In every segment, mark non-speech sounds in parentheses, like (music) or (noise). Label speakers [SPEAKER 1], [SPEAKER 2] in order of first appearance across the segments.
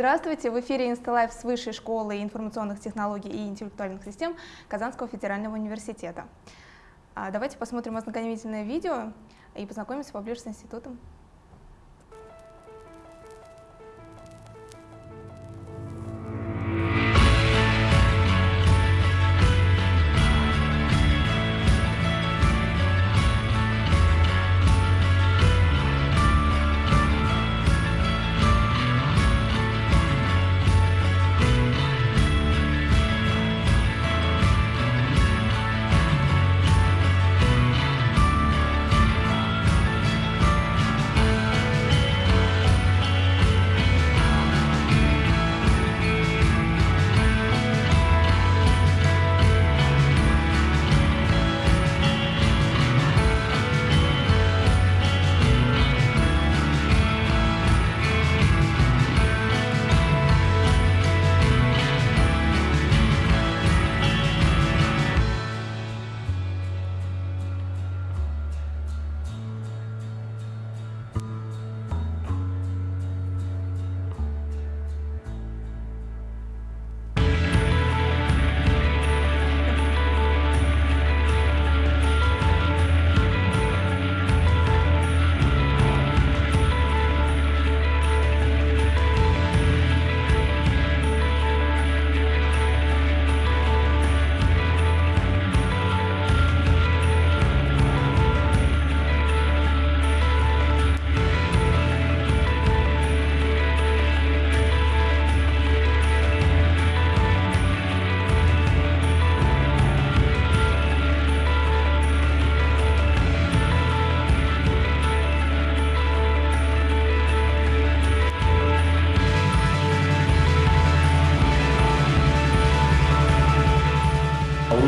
[SPEAKER 1] Здравствуйте! В эфире Инсталайф с Высшей школы информационных технологий и интеллектуальных систем Казанского федерального университета. А, давайте посмотрим ознакомительное видео и познакомимся поближе с институтом.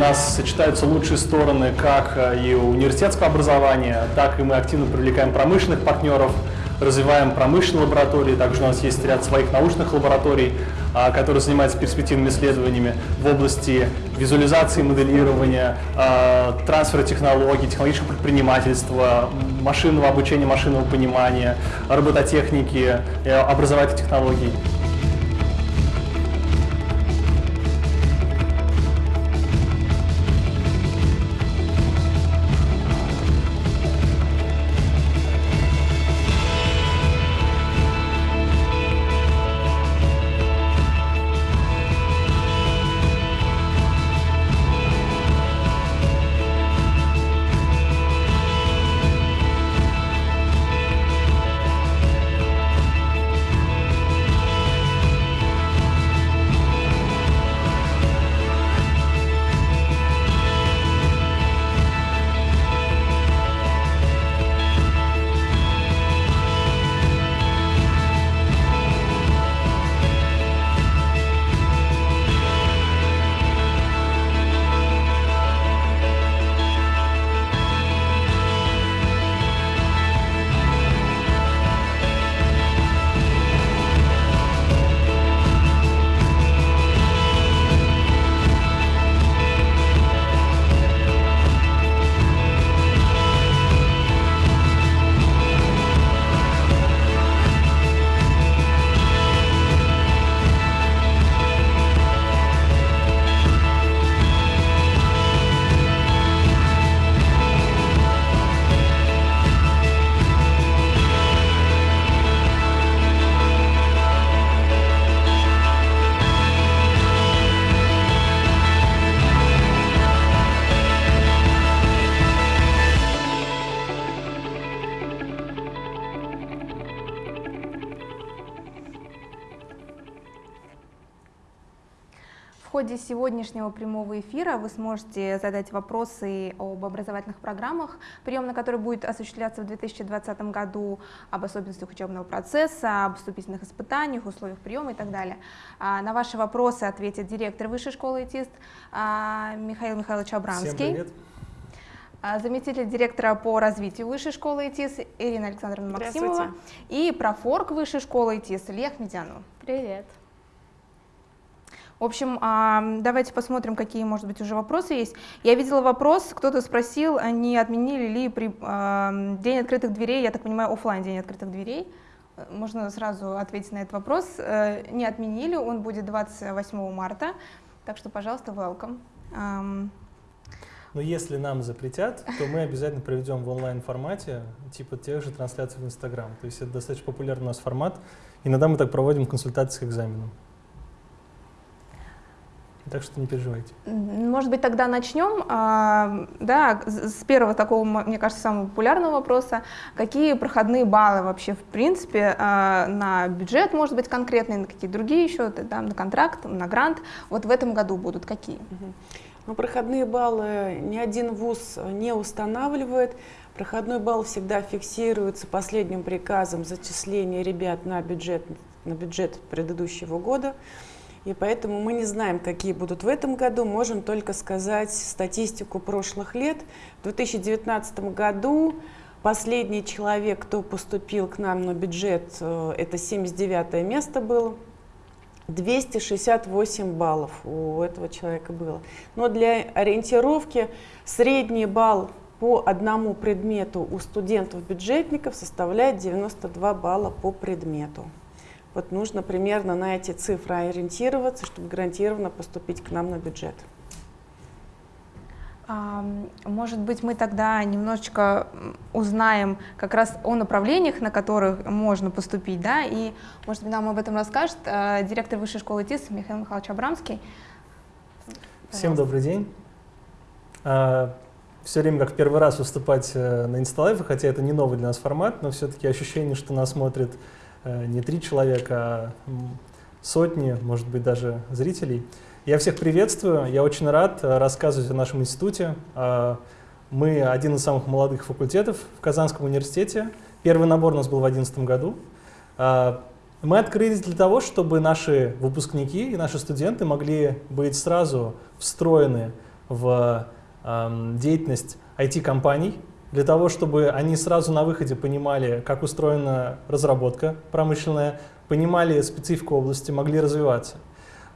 [SPEAKER 2] Нас сочетаются лучшие стороны как э, и университетского образования, так и мы активно привлекаем промышленных партнеров, развиваем промышленные лаборатории, также у нас есть ряд своих научных лабораторий, а, которые занимаются перспективными исследованиями в области визуализации, моделирования, а, трансфера технологий, технологического предпринимательства, машинного обучения, машинного понимания, робототехники, э, образовательных технологий.
[SPEAKER 1] Ходе сегодняшнего прямого эфира вы сможете задать вопросы об образовательных программах, прием на который будет осуществляться в 2020 году, об особенностях учебного процесса, об вступительных испытаниях, условиях приема и так далее. А, на ваши вопросы ответит директор Высшей школы ИТИСТ а, Михаил Михайлович Абрамский. Всем привет. А, заместитель директора по развитию Высшей школы ИТИС Ирина Александровна Максимова и профорг Высшей школы ИТИС Илья Ахмедянова.
[SPEAKER 3] Привет.
[SPEAKER 1] В общем, давайте посмотрим, какие, может быть, уже вопросы есть. Я видела вопрос, кто-то спросил, не отменили ли при, день открытых дверей, я так понимаю, офлайн день открытых дверей Можно сразу ответить на этот вопрос. Э, не отменили, он будет 28 марта, так что, пожалуйста, welcome.
[SPEAKER 2] Но если нам запретят, то мы обязательно проведем в онлайн-формате, типа тех же трансляций в Инстаграм. То есть это достаточно популярный у нас формат. Иногда мы так проводим консультации к экзаменам. Так что не переживайте.
[SPEAKER 1] Может быть, тогда начнем а, да, с первого такого, мне кажется, самого популярного вопроса. Какие проходные баллы вообще, в принципе, а, на бюджет, может быть, конкретные, на какие другие еще, да, на контракт, на грант, вот в этом году будут какие?
[SPEAKER 3] Ну, проходные баллы ни один вуз не устанавливает. Проходной балл всегда фиксируется последним приказом зачисления ребят на бюджет, на бюджет предыдущего года. И поэтому мы не знаем, какие будут в этом году, можем только сказать статистику прошлых лет. В 2019 году последний человек, кто поступил к нам на бюджет, э, это 79 место было. 268 баллов у этого человека было. Но для ориентировки средний балл по одному предмету у студентов-бюджетников составляет 92 балла по предмету. Вот нужно примерно на эти цифры ориентироваться, чтобы гарантированно поступить к нам на бюджет.
[SPEAKER 1] Может быть, мы тогда немножечко узнаем как раз о направлениях, на которых можно поступить, да, и, может быть, нам об этом расскажет э, директор Высшей школы ТИС Михаил Михайлович Абрамский.
[SPEAKER 2] Пожалуйста. Всем добрый день. А, Все время как первый раз выступать э, на Инсталайфе, хотя это не новый для нас формат, но все-таки ощущение, что нас смотрит не три человека, а сотни, может быть, даже зрителей. Я всех приветствую, я очень рад э, рассказывать о нашем институте. Э, мы один из самых молодых факультетов в Казанском университете. Первый набор у нас был в 2011 году. Мы открылись для того, чтобы наши выпускники и наши студенты могли быть сразу встроены в эм, деятельность IT-компаний, для того, чтобы они сразу на выходе понимали, как устроена разработка промышленная, понимали специфику области, могли развиваться.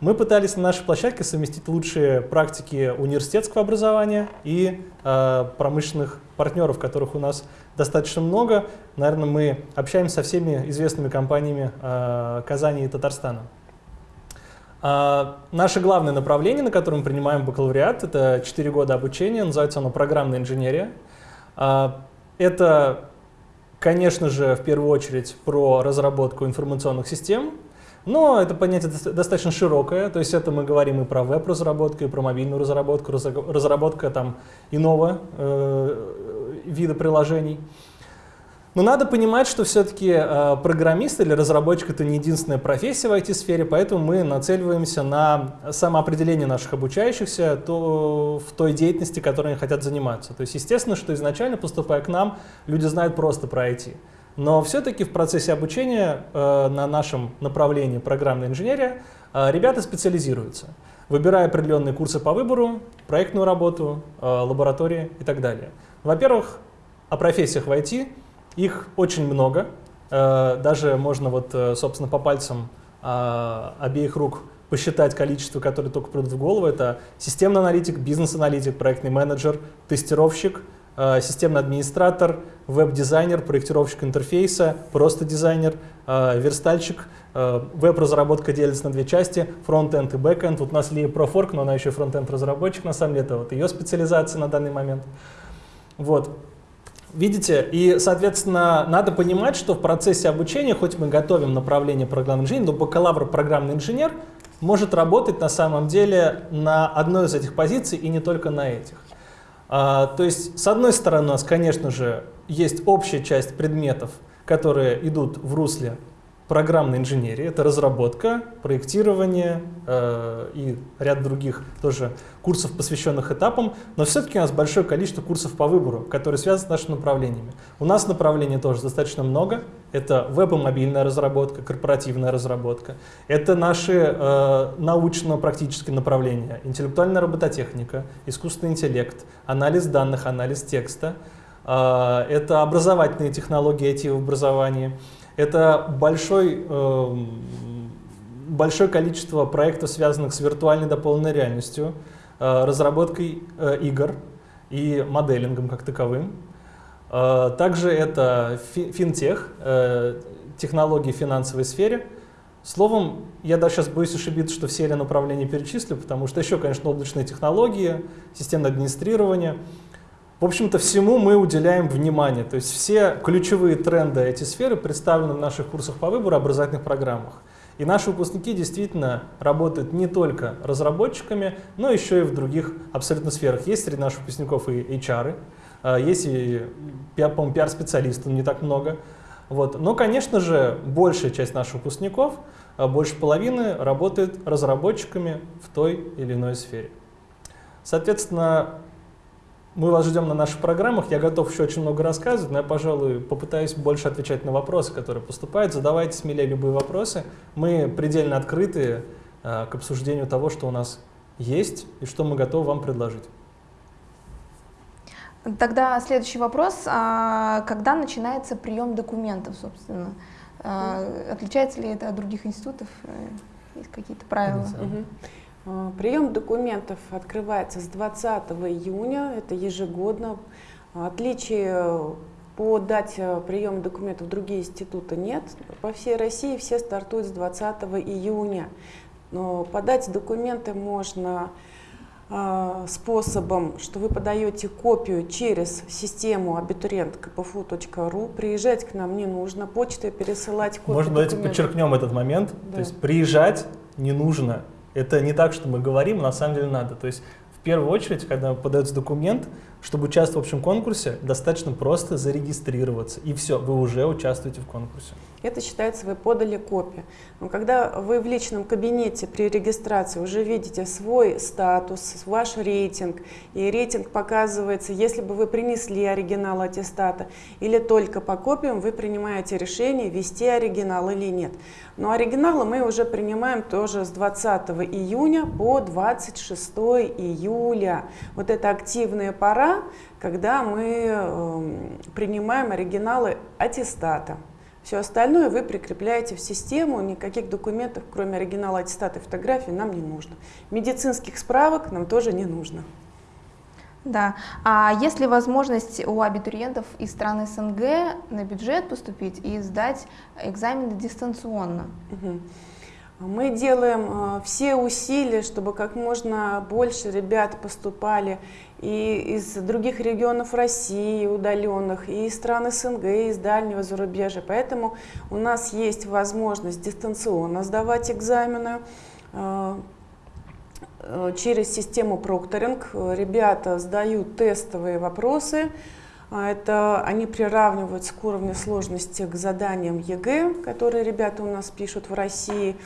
[SPEAKER 2] Мы пытались на нашей площадке совместить лучшие практики университетского образования и э, промышленных партнеров, которых у нас достаточно много. Наверное, мы общаемся со всеми известными компаниями э, Казани и Татарстана. Э, наше главное направление, на котором мы принимаем бакалавриат, это 4 года обучения, называется оно программная инженерия. А, это, конечно же, в первую очередь про разработку информационных систем, но это понятие достаточно широкое, то есть это мы говорим и про веб-разработку, и про мобильную разработку, разработка там иного э, вида приложений. Но надо понимать, что все-таки э, программист или разработчик — это не единственная профессия в IT-сфере, поэтому мы нацеливаемся на самоопределение наших обучающихся то, в той деятельности, которой они хотят заниматься. То есть естественно, что изначально, поступая к нам, люди знают просто про IT. Но все-таки в процессе обучения э, на нашем направлении программная инженерия э, ребята специализируются, выбирая определенные курсы по выбору, проектную работу, э, лаборатории и так далее. Во-первых, о профессиях в IT — их очень много. Э, даже можно вот, э, собственно, по пальцам э, обеих рук посчитать количество, которые только придут в голову. Это системный аналитик, бизнес-аналитик, проектный менеджер, тестировщик, системный администратор, веб-дизайнер, проектировщик интерфейса, просто дизайнер, верстальщик. Веб-разработка делится на две части, front-end и back-end. Вот у нас Лия профорг, но она еще front-end разработчик, на самом деле это вот ее специализация на данный момент. Вот. Видите, и, соответственно, надо понимать, что в процессе обучения, хоть мы готовим направление программный инженер, но бакалавр программный инженер может работать на самом деле на одной из этих позиций и не только на этих. А, то есть, с одной стороны, у нас, конечно же, есть общая часть предметов, которые идут в русле программной инженерии, это разработка, проектирование э, и ряд других тоже курсов, посвященных этапам, но все-таки у нас большое количество курсов по выбору, которые связаны с нашими направлениями. У нас направлений тоже достаточно много. Это веб и мобильная разработка, корпоративная разработка. Это наши э, научно-практические направления, интеллектуальная робототехника, искусственный интеллект, анализ данных, анализ текста. Э, это образовательные технологии IT в образовании. Это большой, э, большое количество проектов, связанных с виртуальной дополненной реальностью, э, разработкой э, игр и моделингом как таковым. Э, также это финтех, э, технологии в финансовой сфере. Словом, я даже сейчас боюсь ошибиться, что все эти направления перечислю, потому что еще, конечно, облачные технологии, системное администрирование. В общем-то, всему мы уделяем внимание. То есть все ключевые тренды эти сферы представлены в наших курсах по выбору образовательных программах. И наши выпускники действительно работают не только разработчиками, но еще и в других абсолютно сферах. Есть среди наших выпускников и HR, а, есть и, по-моему, пиар-специалистов не так много. Вот. Но, конечно же, большая часть наших выпускников, а, больше половины, работает разработчиками в той или иной сфере. Соответственно, мы вас ждем на наших программах. Я готов еще очень много рассказывать, но я, пожалуй, попытаюсь больше отвечать на вопросы, которые поступают. Задавайте смелее любые вопросы. Мы предельно открыты э, к обсуждению того, что у нас есть и что мы готовы вам предложить.
[SPEAKER 1] Тогда следующий вопрос. А когда начинается прием документов, собственно? А, отличается ли это от других институтов? Э, есть какие-то правила?
[SPEAKER 3] Угу. Прием документов открывается с 20 июня, это ежегодно. Отличие по дате приема документов в другие институты нет. По всей России все стартуют с 20 июня. Но подать документы можно а, способом, что вы подаете копию через систему абитуриент кпфу.ру. Приезжать к нам не нужно, почтой пересылать копию
[SPEAKER 2] Может, давайте подчеркнем этот момент. Да. То есть приезжать не нужно. Это не так, что мы говорим, на самом деле надо. То есть в первую очередь, когда подается документ, чтобы участвовать в общем конкурсе, достаточно просто зарегистрироваться. И все, вы уже участвуете в конкурсе.
[SPEAKER 3] Это считается, вы подали копию. Но когда вы в личном кабинете при регистрации уже видите свой статус, ваш рейтинг, и рейтинг показывается, если бы вы принесли оригинал аттестата или только по копиям, вы принимаете решение, вести оригинал или нет. Но оригиналы мы уже принимаем тоже с 20 июня по 26 июля. Вот это активная пора, когда мы э, принимаем оригиналы аттестата. Все остальное вы прикрепляете в систему, никаких документов, кроме оригинала аттестата и фотографии, нам не нужно. Медицинских справок нам тоже не нужно.
[SPEAKER 1] Да. А есть ли возможность у абитуриентов из стран СНГ на бюджет поступить и сдать экзамены дистанционно?
[SPEAKER 3] Угу. Мы делаем э, все усилия, чтобы как можно больше ребят поступали и из других регионов России, удаленных, и из стран СНГ, и из дальнего зарубежья. Поэтому у нас есть возможность дистанционно сдавать экзамены э, через систему прокторинг. Ребята сдают тестовые вопросы, это они приравниваются к уровню сложности к заданиям ЕГЭ, которые ребята у нас пишут в России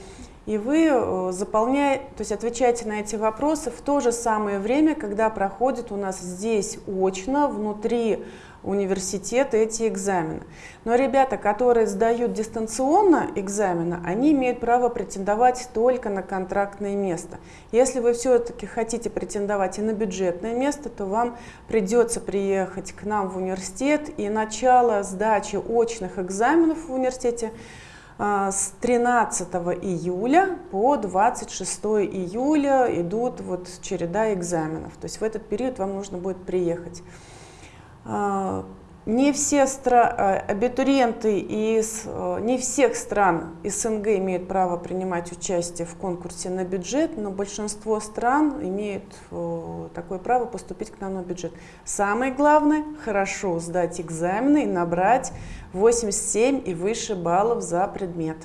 [SPEAKER 3] и вы э, заполняете, то есть отвечаете на эти вопросы в то же самое время, когда проходит у нас здесь очно, внутри университета эти экзамены. Но ребята, которые сдают дистанционно экзамены, они имеют право претендовать только на контрактное место. Если вы все-таки хотите претендовать и на бюджетное место, то вам придется приехать к нам в университет, и начало сдачи очных экзаменов в университете – с 13 июля по 26 июля идут вот череда экзаменов. То есть в этот период вам нужно будет приехать. Не все стра... Э, абитуриенты из э, не всех стран СНГ имеют право принимать участие в конкурсе на бюджет, но большинство стран имеют э, такое право поступить к нам на бюджет. Самое главное – хорошо сдать экзамены и набрать 87 и выше баллов за предмет.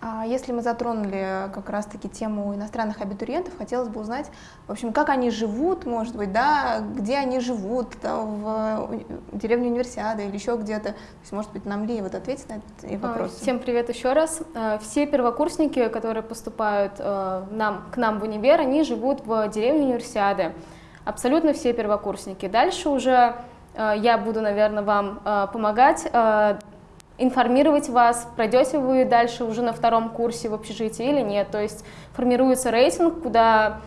[SPEAKER 1] А если мы затронули как раз-таки тему иностранных абитуриентов, хотелось бы узнать, в общем, как они живут, может быть, да, где они живут, да, в деревне Универсиады или еще где-то. То есть, может быть, нам Лия вот ответит на этот а, вопрос.
[SPEAKER 4] Всем привет еще раз. А, все первокурсники, которые поступают а, нам, к нам в универ, они живут в деревне Универсиады. Абсолютно все первокурсники. Дальше уже я буду, наверное, вам помогать информировать вас, пройдете вы дальше уже на втором курсе в общежитии или нет. То есть формируется рейтинг, куда,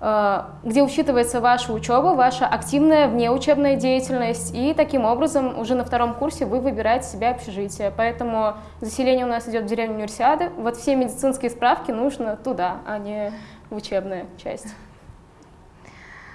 [SPEAKER 4] э, где учитывается ваша учеба, ваша активная внеучебная деятельность, и таким образом уже на втором курсе вы выбираете себе общежитие. Поэтому заселение у нас идет в деревню Универсиады. Вот все медицинские справки нужно туда, а не в учебную часть.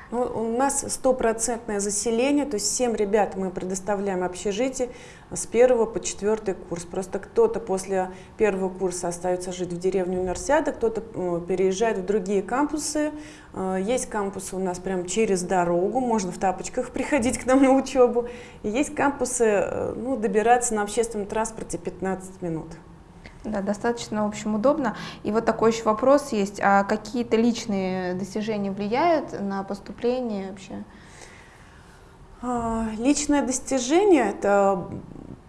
[SPEAKER 3] Ну, у нас стопроцентное заселение, то есть всем ребят мы предоставляем общежитие с первого по четвертый курс. Просто кто-то после первого курса остается жить в деревне универсиада, кто-то э, переезжает в другие кампусы. Э, есть кампусы у нас прямо через дорогу, можно в тапочках (laughs) приходить к нам на учебу. И есть кампусы, э, ну, добираться на общественном транспорте 15 минут.
[SPEAKER 1] Да, достаточно, в общем, удобно. И вот такой еще вопрос есть. А какие-то личные достижения влияют на поступление вообще?
[SPEAKER 3] А, личное достижение – это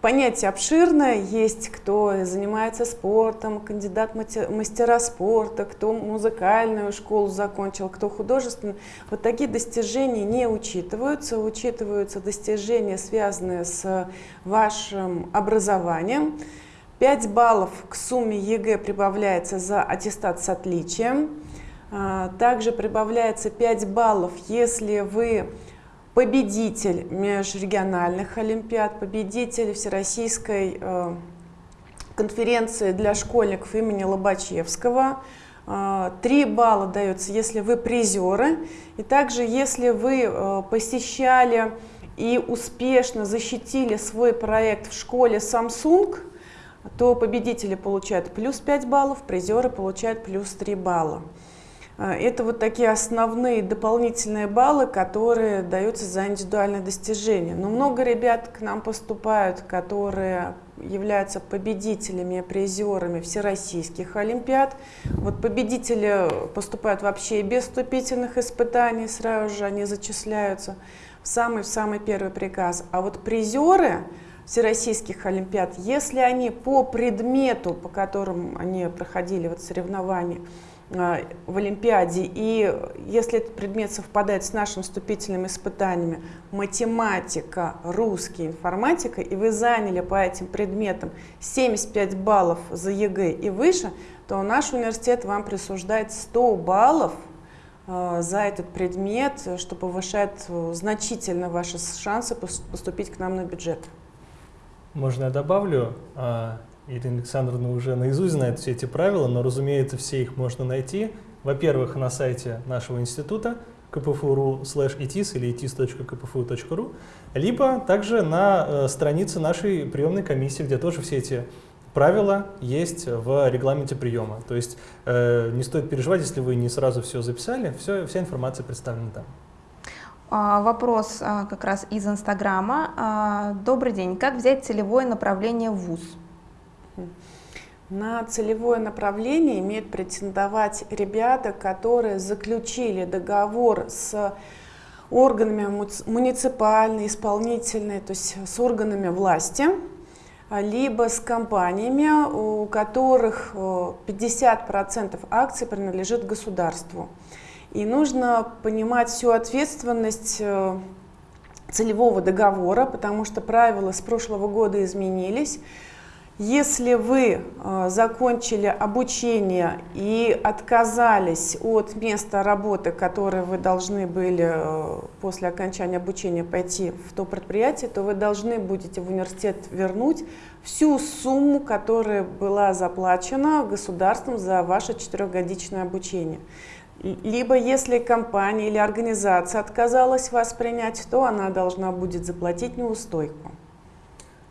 [SPEAKER 3] понятие обширное. Есть кто занимается спортом, кандидат мастера спорта, кто музыкальную школу закончил, кто художественную. Вот такие достижения не учитываются. Учитываются достижения, связанные с вашим образованием. 5 баллов к сумме ЕГЭ прибавляется за аттестат с отличием. А, также прибавляется 5 баллов, если вы победитель межрегиональных олимпиад, победитель Всероссийской э, конференции для школьников имени Лобачевского. 3 а, балла дается, если вы призеры. И также, если вы э, посещали и успешно защитили свой проект в школе Samsung – то победители получают плюс 5 баллов, призеры получают плюс 3 балла. А, это вот такие основные дополнительные баллы, которые даются за индивидуальные достижения. Но много ребят к нам поступают, которые являются победителями, призерами всероссийских олимпиад. Вот победители поступают вообще без вступительных испытаний, сразу же они зачисляются в самый-самый первый приказ. А вот призеры всероссийских олимпиад, если они по предмету, по которым они проходили вот соревнования а, в Олимпиаде, и если этот предмет совпадает с нашими вступительными испытаниями, математика, русский, информатика, и вы заняли по этим предметам 75 баллов за ЕГЭ и выше, то наш университет вам присуждает 100 баллов а, за этот предмет, что повышает э, значительно ваши шансы поступить к нам на бюджет.
[SPEAKER 2] Можно я добавлю? А, Ирина Александровна уже наизусть знает все эти правила, но, разумеется, все их можно найти. Во-первых, на сайте нашего института kpfu.ru слэш itis или itis.kpfu.ru, либо также на э, странице нашей приемной комиссии, где тоже все эти правила есть в регламенте приема. То есть э, не стоит переживать, если вы не сразу все записали, все, вся информация представлена там.
[SPEAKER 1] А, вопрос а, как раз из Инстаграма. А, добрый день. Как взять целевое направление в ВУЗ?
[SPEAKER 3] На целевое направление имеют претендовать ребята, которые заключили договор с органами муниципальной, исполнительной, то есть с органами власти, либо с компаниями, у которых 50% акций принадлежит государству. И нужно понимать всю ответственность э, целевого договора, потому что правила с прошлого года изменились. Если вы э, закончили обучение и отказались от места работы, которое вы должны были э, после окончания обучения пойти в то предприятие, то вы должны будете в университет вернуть всю сумму, которая была заплачена государством за ваше четырехгодичное обучение. Либо если компания или организация отказалась вас принять, то она должна будет заплатить неустойку.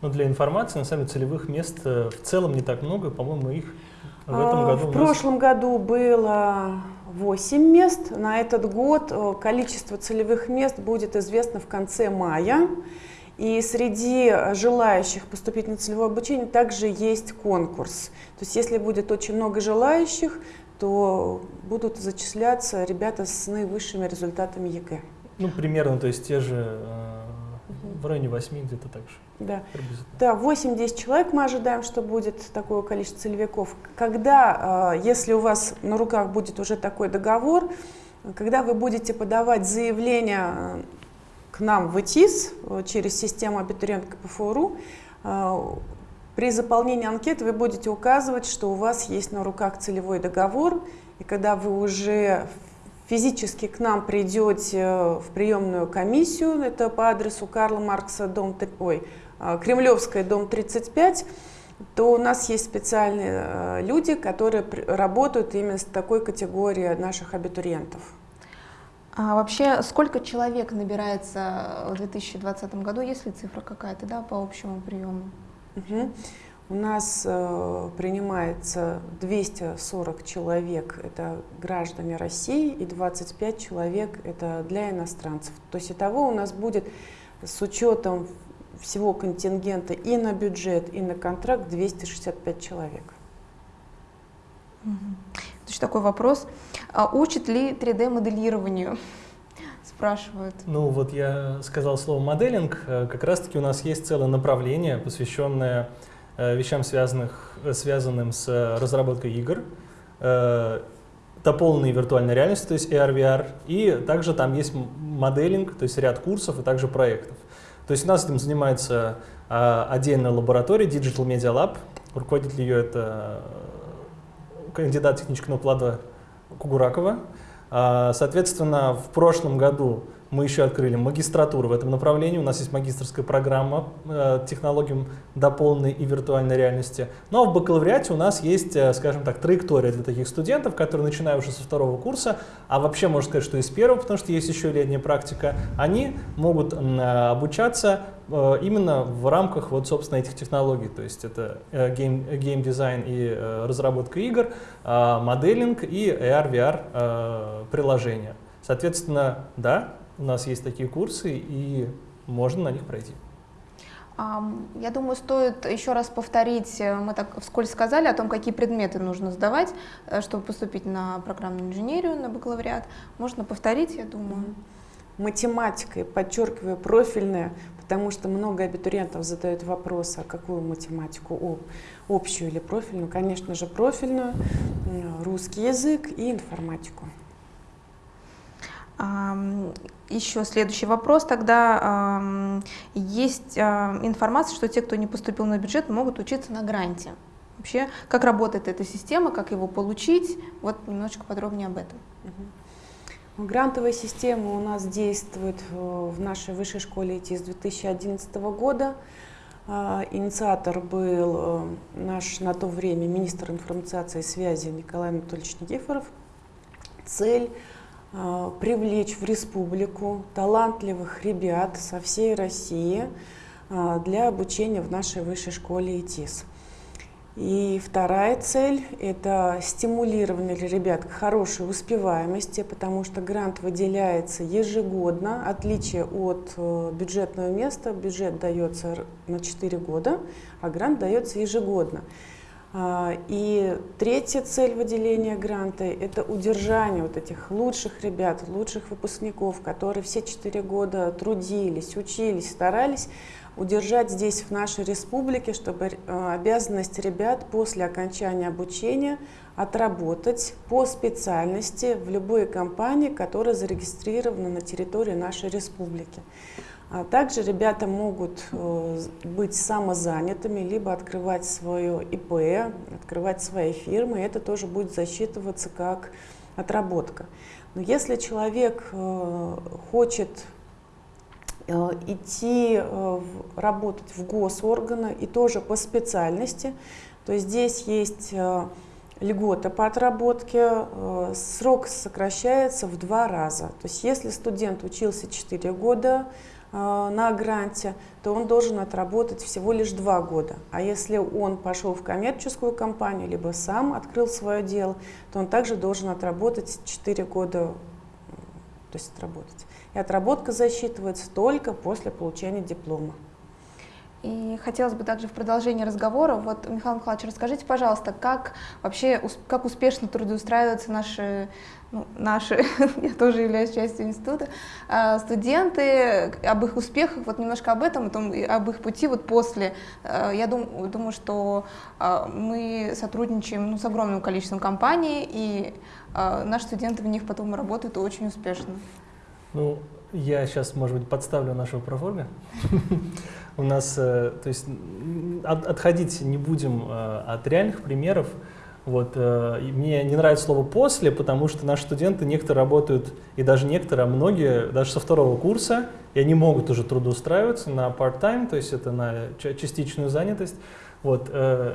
[SPEAKER 2] Но для информации, на самом деле, целевых мест э, в целом не так много, по-моему, их в этом
[SPEAKER 3] а,
[SPEAKER 2] году
[SPEAKER 3] В прошлом году было 8 мест. На этот год э, количество целевых мест будет известно в конце мая. И среди желающих поступить на целевое обучение также есть конкурс. То есть если будет очень много желающих, то будут зачисляться ребята с наивысшими результатами ЕГЭ.
[SPEAKER 2] Ну, примерно, то есть те же э, в районе 8 где-то так же.
[SPEAKER 3] Да, да 8-10 человек мы ожидаем, что будет такое количество целевиков. Когда, э, если у вас на руках будет уже такой договор, когда вы будете подавать заявление э, к нам в ИТИС э, через систему абитуриент КПФУРУ, э, при заполнении анкеты вы будете указывать, что у вас есть на руках целевой договор, и когда вы уже физически к нам придете в приемную комиссию, это по адресу Карла Маркса, дом, ой, а, Кремлевская, дом 35, то у нас есть специальные э, люди, которые работают именно с такой категорией наших абитуриентов.
[SPEAKER 1] А вообще, сколько человек набирается в 2020 году? Есть ли цифра какая-то да, по общему приему?
[SPEAKER 3] Угу. У нас э, принимается 240 человек, это граждане России, и 25 человек это для иностранцев. То есть итого у нас будет с учетом всего контингента и на бюджет, и на контракт 265 человек.
[SPEAKER 1] Угу. Значит, такой вопрос. А учит ли 3D-моделированию? Спрашивают.
[SPEAKER 2] Ну вот я сказал слово моделинг. Э, как раз-таки у нас есть целое направление, посвященное э, вещам, связанных, э, связанным с разработкой игр дополненной виртуальной реальности, то есть AR, VR, и также там есть моделинг, то есть ряд курсов и также проектов. То есть у нас этим занимается отдельная лаборатория Digital Media Lab, руководитель ее это кандидат технического плана Кугуракова. А, соответственно, в прошлом году мы еще открыли магистратуру в этом направлении. У нас есть магистрская программа э, технологиям дополненной и виртуальной реальности. Но в бакалавриате у нас есть, э, скажем так, траектория для таких студентов, которые, начиная уже со второго курса, а вообще можно сказать, что и с первого, потому что есть еще летняя практика, они могут э, обучаться э, именно в рамках вот, собственно, этих технологий. То есть это э, game, game design и разработка игр, э, modeling и AR-VR приложения. Соответственно, да, у нас есть такие курсы, и можно на них пройти.
[SPEAKER 1] Я думаю, стоит еще раз повторить, э, мы так вскользь сказали о том, какие предметы нужно сдавать, э, чтобы поступить на программную инженерию, на бакалавриат. Можно повторить, я думаю.
[SPEAKER 3] Математика, подчеркиваю, профильная, потому что много абитуриентов задают вопрос, а какую математику, общую или профильную? Конечно же, профильную, русский язык и информатику.
[SPEAKER 1] Еще следующий вопрос. Тогда есть а, информация, что те, кто не поступил на бюджет, могут учиться на гранте. Вообще, как работает эта система, как его получить? Вот немножечко подробнее об этом.
[SPEAKER 3] Грантовая система у нас действует в нашей высшей школе IT с 2011 года. А, инициатор был э, наш на то время министр информации и связи Николай Анатольевич Никифоров. Цель привлечь в республику талантливых ребят со всей России а, для обучения в нашей высшей школе ИТИС. И вторая цель – это стимулирование ребят к хорошей успеваемости, потому что грант выделяется ежегодно, отличие от э, бюджетного места. Бюджет дается на 4 года, а грант дается ежегодно. А, и третья цель выделения гранта – это удержание вот этих лучших ребят, лучших выпускников, которые все четыре года трудились, учились, старались, удержать здесь, в нашей республике, чтобы э, обязанность ребят после окончания обучения отработать по специальности в любой компании, которая зарегистрирована на территории нашей республики. А также ребята могут э, быть самозанятыми, либо открывать свое ИП, открывать свои фирмы, это тоже будет засчитываться как отработка. Но если человек э, хочет э, идти работать в госорганы и тоже по специальности, то здесь есть льгота по отработке, срок сокращается в два раза. То есть если студент учился 4 года, на гранте, то он должен отработать всего лишь два года. А если он пошел в коммерческую компанию, либо сам открыл свое дело, то он также должен отработать 4 года, то есть отработать. И отработка засчитывается только после получения диплома.
[SPEAKER 1] И хотелось бы также в продолжении разговора, вот, Михаил Михайлович, расскажите, пожалуйста, как вообще, как успешно трудоустраиваются наши, ну, наши, (laughs) я тоже являюсь частью института, а, студенты, об их успехах, вот немножко об этом, об их пути вот после. А, я дум, думаю, что а, мы сотрудничаем ну, с огромным количеством компаний, и наши студенты в них потом работают очень успешно.
[SPEAKER 2] Ну, я сейчас, может быть, подставлю нашего профорга. (laughs) У нас, э, то есть, отходить не будем э, от реальных примеров. Вот, э, мне не нравится слово «после», потому что наши студенты, некоторые работают, и даже некоторые, а многие, даже со второго курса, и они могут уже трудоустраиваться на part-time, то есть это на частичную занятость. Вот,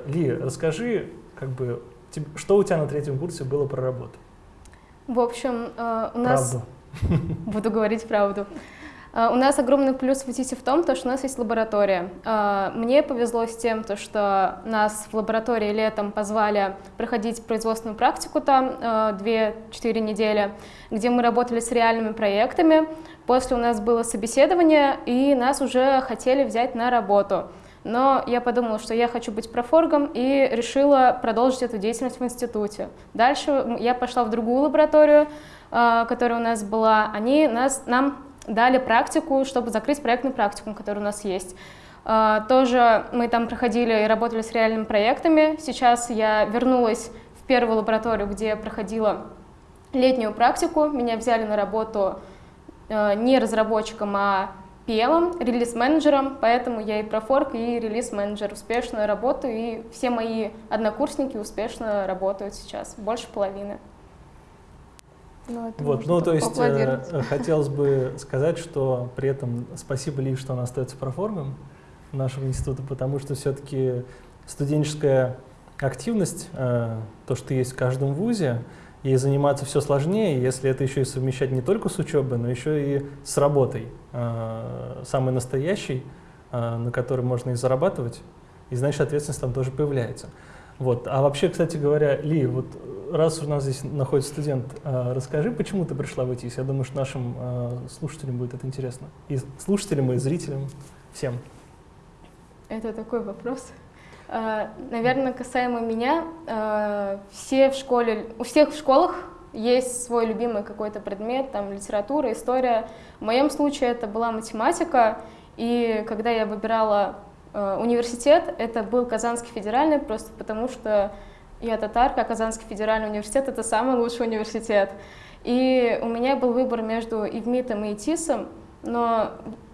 [SPEAKER 2] Ли, расскажи, как бы, что у тебя на третьем курсе было про работу?
[SPEAKER 4] В общем, у нас...
[SPEAKER 2] Правду.
[SPEAKER 4] Буду говорить правду. А, у нас огромный плюс в ИТИСе в том, то, что у нас есть лаборатория. А, мне повезло с тем, то, что нас в лаборатории летом позвали проходить производственную практику там 2-4 а, недели, где мы работали с реальными проектами. После у нас было собеседование, и нас уже хотели взять на работу. Но я подумала, что я хочу быть профоргом и решила продолжить эту деятельность в институте. Дальше я пошла в другую лабораторию, которая у нас была. Они нас, нам дали практику, чтобы закрыть проектный практикум, который у нас есть. А, тоже мы там проходили и работали с реальными проектами. Сейчас я вернулась в первую лабораторию, где я проходила летнюю практику. Меня взяли на работу а, не разработчиком, а PM, релиз-менеджером, поэтому я и профорк, и релиз-менеджер успешно работаю, и все мои однокурсники успешно работают сейчас, больше половины.
[SPEAKER 2] Ну, вот, ну то есть э, хотелось бы сказать, что при этом спасибо Ли, что он остается проформом нашего института, потому что все-таки студенческая активность, э, то, что есть в каждом вузе, и заниматься все сложнее, если это еще и совмещать не только с учебой, но еще и с работой, э, самой настоящей, э, на которой можно и зарабатывать, и значит ответственность там тоже появляется. Вот. А вообще, кстати говоря, Ли, вот раз у нас здесь находится студент, а, расскажи, почему ты пришла в ИТИС? Я думаю, что нашим а, слушателям будет это интересно. И слушателям, и зрителям, всем.
[SPEAKER 4] Это такой вопрос. А, наверное, касаемо меня, все в школе, у всех в школах есть свой любимый какой-то предмет, там литература, история. В моем случае это была математика, и когда я выбирала университет, это был Казанский федеральный, просто потому что я татарка, а Казанский федеральный университет — это самый лучший университет. И у меня был выбор между ИВМИТом и ИТИСом, но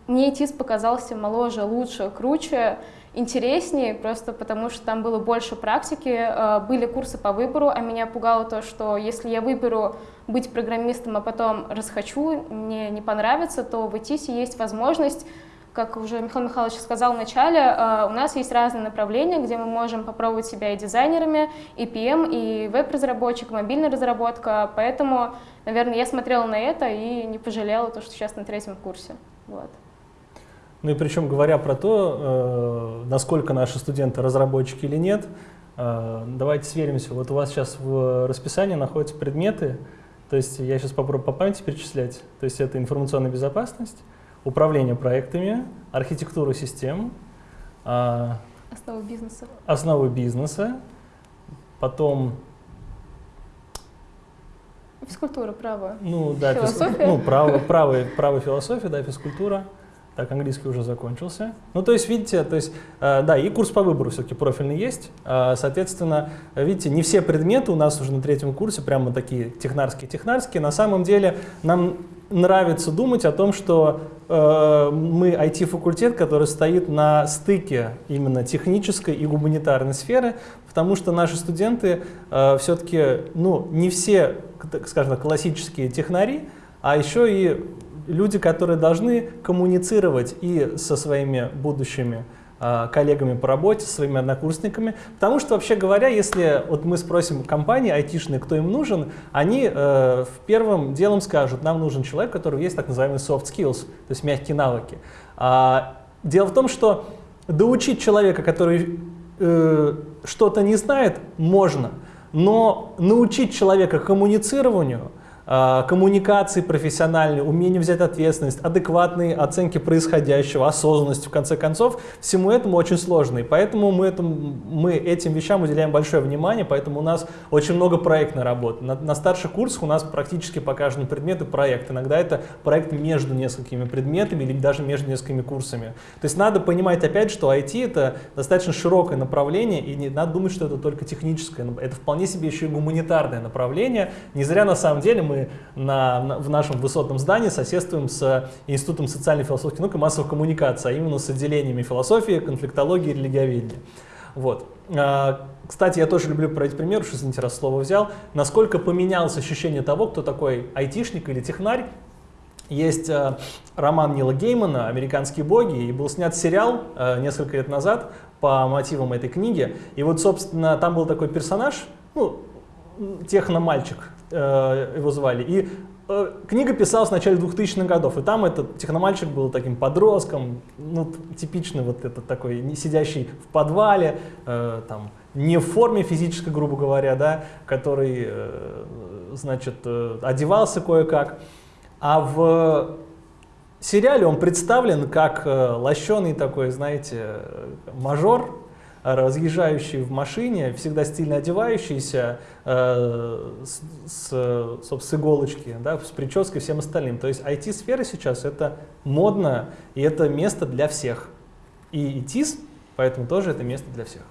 [SPEAKER 4] мне ИТИС показался моложе, лучше, круче, интереснее, просто потому что там было больше практики, э, были курсы по выбору, а меня пугало то, что если я выберу быть программистом, а потом расхочу, мне не понравится, то в ИТИСе есть возможность как уже Михаил Михайлович сказал в начале, э, у нас есть разные направления, где мы можем попробовать себя и дизайнерами, и PM, и веб-разработчик, мобильная разработка, поэтому, наверное, я смотрела на это и не пожалела то, что сейчас на третьем курсе. Вот.
[SPEAKER 2] Ну и причем, говоря про то, э, насколько наши студенты разработчики или нет, э, давайте сверимся. Вот у вас сейчас в расписании находятся предметы, то есть я сейчас попробую по памяти перечислять. То есть это информационная безопасность, управление проектами, архитектуру систем,
[SPEAKER 4] а, основы бизнеса,
[SPEAKER 2] основы бизнеса, потом
[SPEAKER 4] физкультура, право,
[SPEAKER 2] ну да, философия, ну право, право, право философия, да, физкультура. Так, английский уже закончился. Ну, то есть, видите, то есть, э, да, и курс по выбору все-таки профильный есть. Э, соответственно, видите, не все предметы у нас уже на третьем курсе прямо такие технарские-технарские. На самом деле нам нравится думать о том, что э, мы IT-факультет, который стоит на стыке именно технической и гуманитарной сферы, потому что наши студенты э, все-таки, ну, не все, скажем, классические технари, а еще и люди, которые должны коммуницировать и со своими будущими коллегами по работе, своими однокурсниками. Потому что, вообще говоря, если вот мы спросим компании айтишные, кто им нужен, они э, в первым делом скажут, нам нужен человек, у которого есть так называемые soft skills, то есть мягкие навыки. А, дело в том, что доучить человека, который э, что-то не знает, можно, но научить человека коммуницированию – коммуникации профессиональной, умение взять ответственность, адекватные оценки происходящего, осознанность, в конце концов, всему этому очень сложно. И поэтому мы, этому, мы этим вещам уделяем большое внимание, поэтому у нас очень много проектной работы. На, на старших курсах у нас практически по каждому предмету проект. Иногда это проект между несколькими предметами или даже между несколькими курсами. То есть надо понимать опять, что IT это достаточно широкое направление, и не надо думать, что это только техническое. Это вполне себе еще и гуманитарное направление. Не зря на самом деле мы на, на, в нашем высотном здании соседствуем с Институтом социальной философии наук и массовых коммуникаций, а именно с отделениями философии, конфликтологии и религиоведения. Вот. А, кстати, я тоже люблю проводить пример, что, извините, раз слово взял, насколько поменялось ощущение того, кто такой айтишник или технарь. Есть э, роман Нила Геймана «Американские боги», и был снят сериал э, несколько лет назад по мотивам этой книги. И вот, собственно, там был такой персонаж, ну, техномальчик, Э, его звали. И э, книга писалась в начале 2000-х годов, и там этот техномальчик был таким подростком, ну, типичный вот этот такой, сидящий в подвале, э, там, не в форме физической, грубо говоря, да, который, э, значит, э, одевался кое-как, а в сериале он представлен как э, лощеный такой, знаете, э, мажор, разъезжающий в машине, всегда стильно одевающийся, э, с, с, с иголочки, да, с прической и всем остальным. То есть IT-сфера сейчас это модно, и это место для всех. И ИТИС, поэтому тоже это место для всех.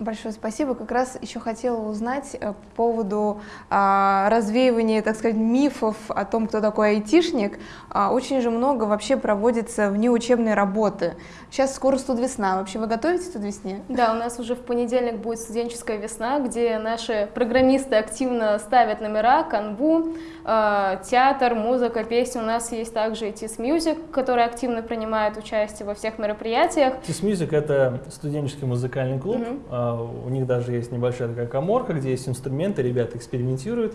[SPEAKER 1] Большое спасибо. Как раз еще хотела узнать э, по поводу а, развеивания, так сказать, мифов о том, кто такой айтишник. А, очень же много вообще проводится внеучебной работы. Сейчас скоро студвесна. Вообще вы готовитесь к студвесне?
[SPEAKER 4] Да, у нас уже в понедельник будет студенческая весна, где наши программисты активно ставят номера, канву, театр, музыка, песни. У нас есть также TIS Music, который активно принимает участие во всех мероприятиях.
[SPEAKER 2] TIS Music — это студенческий музыкальный клуб. Mm -hmm у них даже есть небольшая такая коморка, где есть инструменты, ребята экспериментируют,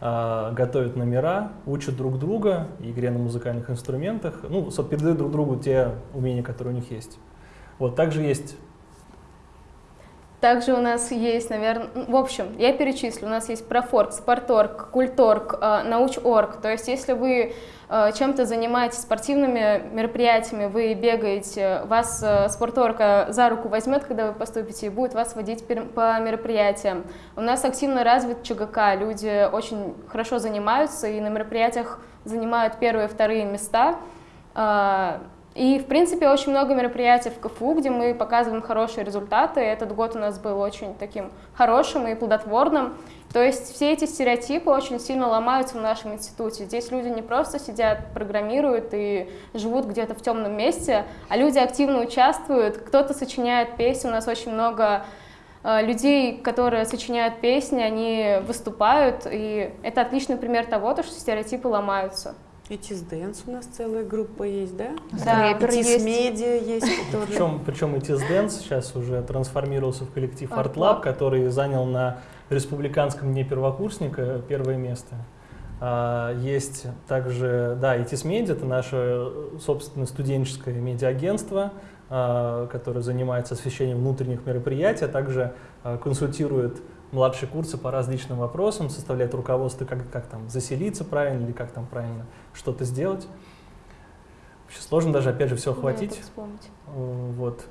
[SPEAKER 2] а, готовят номера, учат друг друга игре на музыкальных инструментах, ну, передают друг другу те умения, которые у них есть. Вот, также есть
[SPEAKER 4] также у нас есть, наверное, в общем, я перечислю, у нас есть профорг, спорторг, культорг, э, научорг. То есть если вы э, чем-то занимаетесь спортивными мероприятиями, вы бегаете, вас э, спорторка за руку возьмет, когда вы поступите, и будет вас водить по мероприятиям. У нас активно развит ЧГК, люди очень хорошо занимаются и на мероприятиях занимают первые и вторые места. И, в принципе, очень много мероприятий в КФУ, где мы показываем хорошие результаты. Этот год у нас был очень таким хорошим и плодотворным. То есть все эти стереотипы очень сильно ломаются в нашем институте. Здесь люди не просто сидят, программируют и живут где-то в темном месте, а люди активно участвуют. Кто-то сочиняет песни, у нас очень много э, людей, которые сочиняют песни, они выступают, и это отличный пример того, что стереотипы ломаются.
[SPEAKER 3] ITIS Dance у нас целая группа есть, да?
[SPEAKER 4] Да,
[SPEAKER 3] ITIS Media есть.
[SPEAKER 2] Причем, причем ITIS Dance сейчас уже трансформировался в коллектив Art Lab, который занял на республиканском дне первокурсника первое место. А, есть также, да, Этис Медиа, это наше, собственно, студенческое медиа-агентство, а, которое занимается освещением внутренних мероприятий, а также а, консультирует младшие курсы по различным вопросам, составляет руководство, как, как там заселиться правильно или как там правильно что-то сделать. Вообще сложно даже, опять же, все охватить.
[SPEAKER 4] Да,
[SPEAKER 2] вот.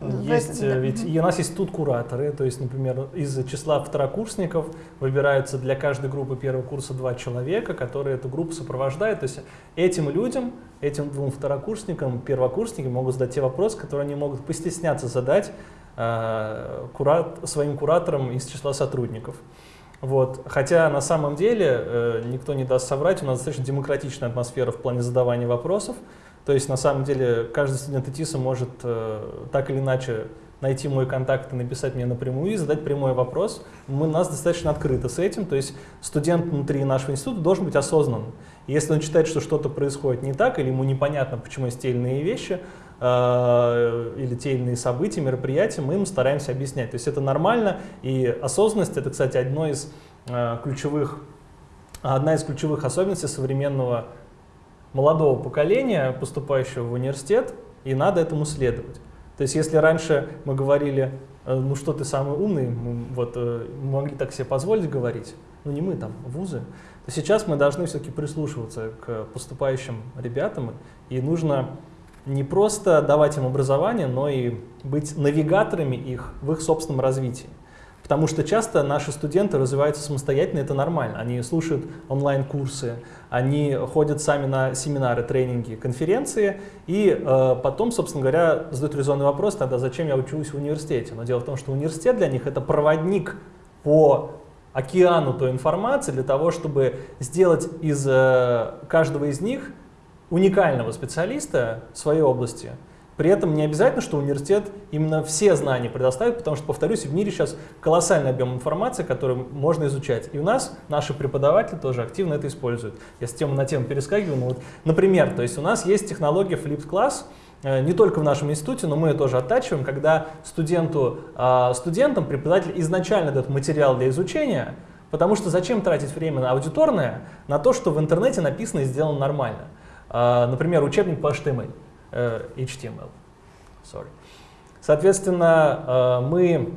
[SPEAKER 2] Есть, да. ведь и у нас есть тут кураторы, то есть, например, из числа второкурсников выбираются для каждой группы первого курса два человека, которые эту группу сопровождают. То есть этим людям, этим двум второкурсникам, первокурсники могут задать те вопросы, которые они могут постесняться задать э, курат, своим кураторам из числа сотрудников. Вот. Хотя на самом деле, э, никто не даст соврать, у нас достаточно демократичная атмосфера в плане задавания вопросов. То есть на самом деле каждый студент ИТИСа может э, так или иначе найти мой контакт и написать мне напрямую и задать прямой вопрос. Мы, нас достаточно открыто с этим, то есть студент внутри нашего института должен быть осознанным. если он считает, что что-то происходит не так, или ему непонятно, почему есть те или иные вещи, э, или те или иные события, мероприятия, мы ему стараемся объяснять. То есть это нормально, и осознанность — это, кстати, одно из э, ключевых, одна из ключевых особенностей современного молодого поколения, поступающего в университет, и надо этому следовать. То есть если раньше мы говорили, э, ну что ты самый умный, мы, вот, э, могли так себе позволить говорить, ну не мы там, вузы, то сейчас мы должны все-таки прислушиваться к поступающим ребятам, и нужно не просто давать им образование, но и быть навигаторами их в их собственном развитии. Потому что часто наши студенты развиваются самостоятельно, это нормально. Они слушают онлайн-курсы, они ходят сами на семинары, тренинги, конференции, и э, потом, собственно говоря, задают резонный вопрос, тогда зачем я учусь в университете? Но дело в том, что университет для них это проводник по океану той информации для того, чтобы сделать из э, каждого из них уникального специалиста в своей области – при этом не обязательно, что университет именно все знания предоставит, потому что, повторюсь, в мире сейчас колоссальный объем информации, который можно изучать. И у нас наши преподаватели тоже активно это используют. Я с темы на тему перескакиваю. Но вот, например, то есть у нас есть технология Flipped Class, э, не только в нашем институте, но мы ее тоже оттачиваем, когда студенту, а, студентам преподаватель изначально дает материал для изучения, Потому что зачем тратить время на аудиторное, на то, что в интернете написано и сделано нормально? А, например, учебник по HTML. Э, HTML. Sorry. Соответственно, э, мы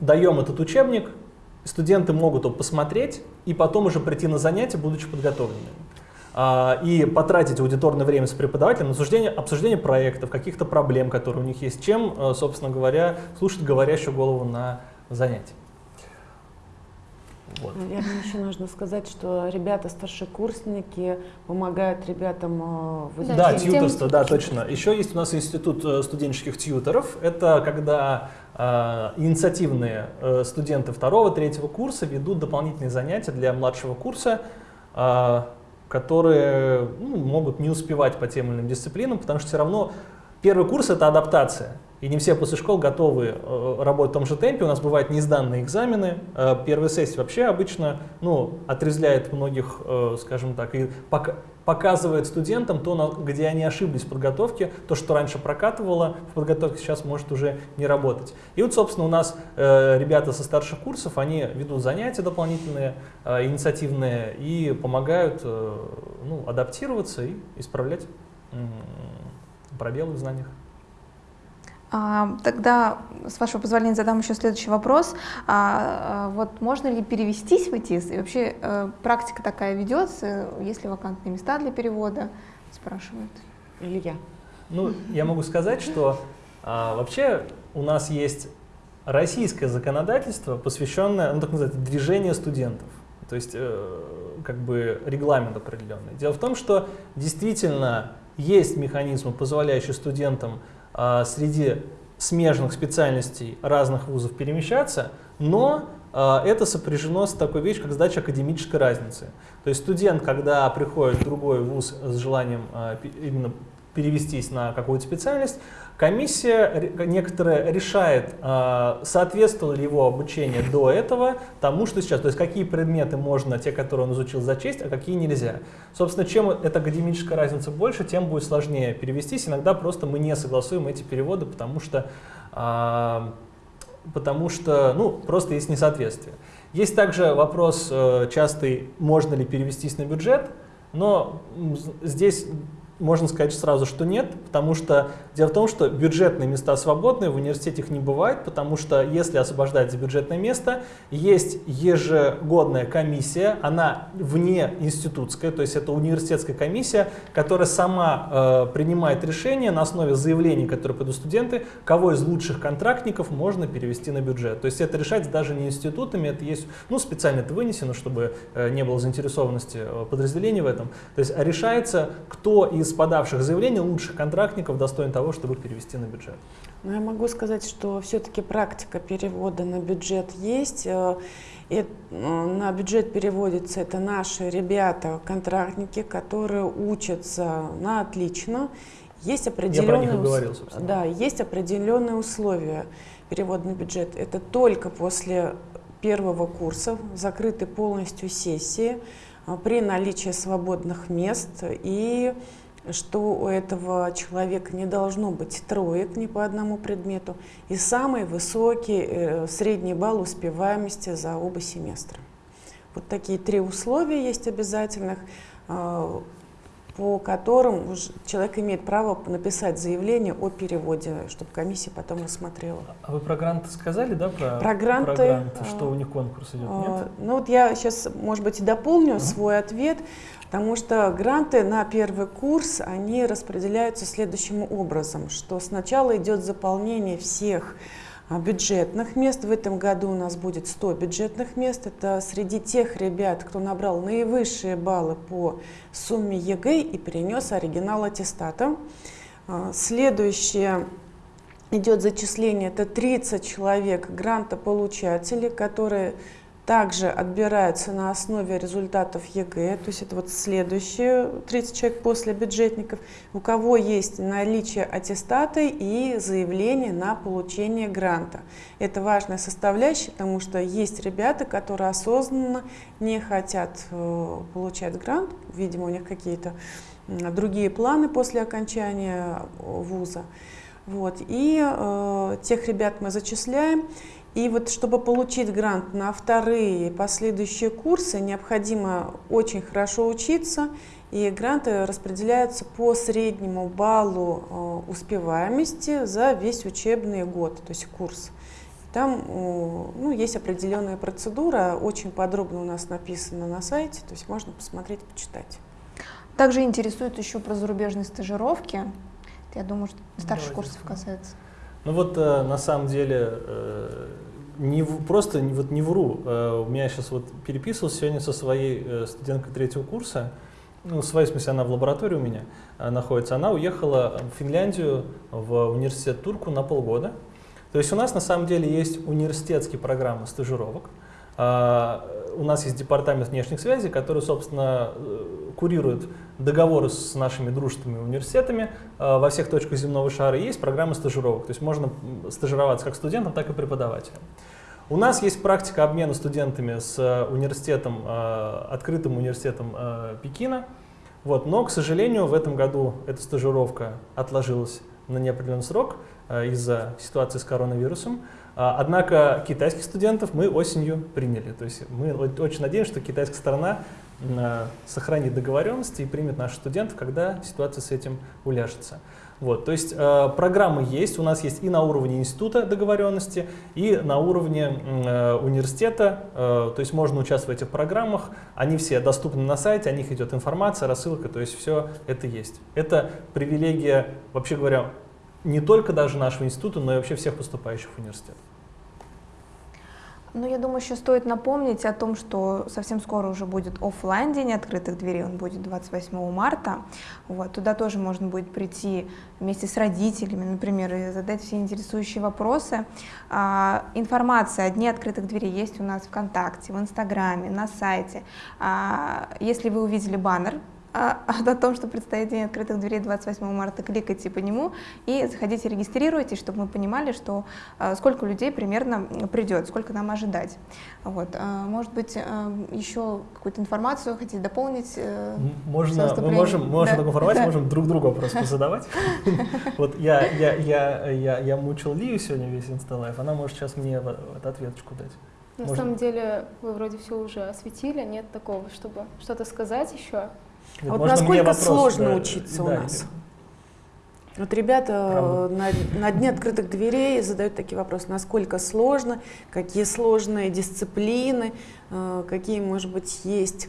[SPEAKER 2] даем этот учебник, студенты могут его посмотреть и потом уже прийти на занятия, будучи подготовленными. А, и потратить аудиторное время с преподавателем на обсуждение, обсуждение проектов, каких-то проблем, которые у них есть, чем, э, собственно говоря, слушать говорящую голову на занятии.
[SPEAKER 3] Вот. Наверное, еще нужно сказать, что ребята, старшекурсники, помогают ребятам э,
[SPEAKER 2] в изучении. Да, тьюторство, да, точно. Еще есть у нас институт э, студенческих тьюторов. Это когда э, инициативные э, студенты второго, третьего курса ведут дополнительные занятия для младшего курса, э, которые ну, могут не успевать по тем или иным дисциплинам, потому что все равно первый курс — это адаптация. И не все после школ готовы э, работать в том же темпе. У нас бывают неизданные экзамены. Э, первая сессия вообще обычно ну, отрезляет многих, э, скажем так, и пока, показывает студентам то, где они ошиблись в подготовке, то, что раньше прокатывало в подготовке, сейчас может уже не работать. И вот, собственно, у нас ребята со старших курсов, они ведут занятия дополнительные, инициативные и помогают ну, адаптироваться и исправлять пробелы в знаниях.
[SPEAKER 1] А, тогда, с вашего позволения, задам еще следующий вопрос. А, а, вот можно ли перевестись в ИТИС? И вообще э, практика такая ведется? Есть ли вакантные места для перевода? Спрашивают.
[SPEAKER 3] Илья.
[SPEAKER 2] Ну, я могу сказать, что а, вообще у нас есть российское законодательство, посвященное, ну, так называется, движению студентов. То есть, э, как бы регламент определенный. Дело в том, что действительно есть механизмы, позволяющие студентам среди смежных специальностей разных вузов перемещаться, но а, это сопряжено с такой вещью, как сдача академической разницы. То есть студент, когда приходит в другой вуз с желанием а, именно перевестись на какую-то специальность, комиссия некоторая решает, а, соответствовало ли его обучение до этого тому, что сейчас. То есть какие предметы можно, те, которые он изучил, зачесть, а какие нельзя. Собственно, чем эта академическая разница больше, тем будет сложнее перевестись. Иногда просто мы не согласуем эти переводы, потому что, а, потому что ну, просто есть несоответствие. Есть также вопрос э, частый, можно ли перевестись на бюджет, но здесь можно сказать сразу, что нет, потому что дело в том, что бюджетные места свободные, в университете их не бывает, потому что если освобождается бюджетное место, есть ежегодная комиссия, она вне институтская, то есть это университетская комиссия, которая сама э, принимает решение на основе заявлений, которые подают студенты, кого из лучших контрактников можно перевести на бюджет. То есть это решается даже не институтами, это есть, ну специально это вынесено, чтобы э, не было заинтересованности э, подразделений в этом. То есть решается, кто из из подавших заявлений лучших контрактников достоин того, чтобы перевести на бюджет?
[SPEAKER 3] Ну, я могу сказать, что все-таки практика перевода на бюджет есть. Э, и э, на бюджет переводятся это наши ребята, контрактники, которые учатся на отлично. Есть определенные,
[SPEAKER 2] Я говорил,
[SPEAKER 3] да, есть определенные условия перевода на бюджет. Это только после первого курса, закрыты полностью сессии, э, при наличии свободных мест и что у этого человека не должно быть троек ни по одному предмету и самый высокий э, средний балл успеваемости за оба семестра. Вот такие три условия есть обязательных, э, по которым человек имеет право написать заявление о переводе, чтобы комиссия потом рассмотрела.
[SPEAKER 2] А вы про гранты сказали, да?
[SPEAKER 3] Про, про гранты, про
[SPEAKER 2] гранты что у них конкурс идет, нет?
[SPEAKER 3] Э, ну вот я сейчас, может быть, и дополню э свой ответ. Потому что гранты на первый курс, они распределяются следующим образом, что сначала идет заполнение всех а, бюджетных мест. В этом году у нас будет 100 бюджетных мест. Это среди тех ребят, кто набрал наивысшие баллы по сумме ЕГЭ и перенес оригинал аттестата. А, следующее идет зачисление, это 30 человек грантополучателей, которые также отбираются на основе результатов ЕГЭ, то есть это вот следующие 30 человек после бюджетников, у кого есть наличие аттестата и заявление на получение гранта. Это важная составляющая, потому что есть ребята, которые осознанно не хотят э, получать грант, видимо, у них какие-то другие планы после окончания вуза. Вот. И э, тех ребят мы зачисляем. И вот чтобы получить грант на вторые и последующие курсы, необходимо очень хорошо учиться, и гранты распределяются по среднему баллу э, успеваемости за весь учебный год, то есть курс. Там ну, есть определенная процедура, очень подробно у нас написано на сайте, то есть можно посмотреть, почитать.
[SPEAKER 1] Также интересует еще про зарубежные стажировки. Я думаю, что старших курсов касается.
[SPEAKER 2] Ну вот э, на самом деле э, не просто не, вот не вру. Э, у меня сейчас вот переписывался сегодня со своей студенткой третьего курса. Ну, в своей смысле она в лаборатории у меня находится. Она уехала в Финляндию в университет Турку на полгода. То есть у нас на самом деле есть университетские программы стажировок. А, у нас есть департамент внешних связей, который, собственно, курирует договоры с нашими дружественными университетами э, во всех точках земного шара. есть программы стажировок, то есть можно стажироваться как студентом, так и преподавателем. У нас есть практика обмена студентами с э, университетом, э, открытым университетом Пекина, вот, но, к сожалению, в этом году эта стажировка отложилась на неопределенный срок из-за ситуации с коронавирусом. Однако китайских студентов мы осенью приняли. То есть мы очень надеемся, что китайская сторона сохранит договоренности и примет наших студентов, когда ситуация с этим уляжется. Вот, то есть э, программы есть, у нас есть и на уровне института договоренности, и на уровне э, университета, э, то есть можно участвовать в этих программах, они все доступны на сайте, о них идет информация, рассылка, то есть все это есть. Это привилегия, вообще говоря, не только даже нашего института, но и вообще всех поступающих в университет.
[SPEAKER 1] Ну, я думаю, еще стоит напомнить о том, что совсем скоро уже будет офлайн день открытых дверей, он будет 28 марта. Вот, туда тоже можно будет прийти вместе с родителями, например, и задать все интересующие вопросы. А, информация о дне открытых дверей есть у нас ВКонтакте, в Инстаграме, на сайте. А, если вы увидели баннер а, (laughs) о том, что предстоит День открытых дверей 28 марта, кликайте по нему и заходите, регистрируйтесь, чтобы мы понимали, что а, сколько людей примерно придет, сколько нам ожидать. Вот. А, может быть, еще какую-то информацию хотите дополнить? Э,
[SPEAKER 2] Можно, мы можем, можем да. такую информацию, да. (laughs) можем друг другу просто задавать. (laughs) Вот я, я, я, я, я мучил Лию сегодня весь инсталайф, она может сейчас мне ответочку дать.
[SPEAKER 4] На Можно? самом деле вы вроде все уже осветили, нет такого, чтобы что-то сказать еще.
[SPEAKER 3] А вот насколько вопрос, сложно да, учиться да, у нас? Вот ребята на, на дне открытых дверей задают такие вопросы, насколько сложно, какие сложные дисциплины, э, какие, может быть, есть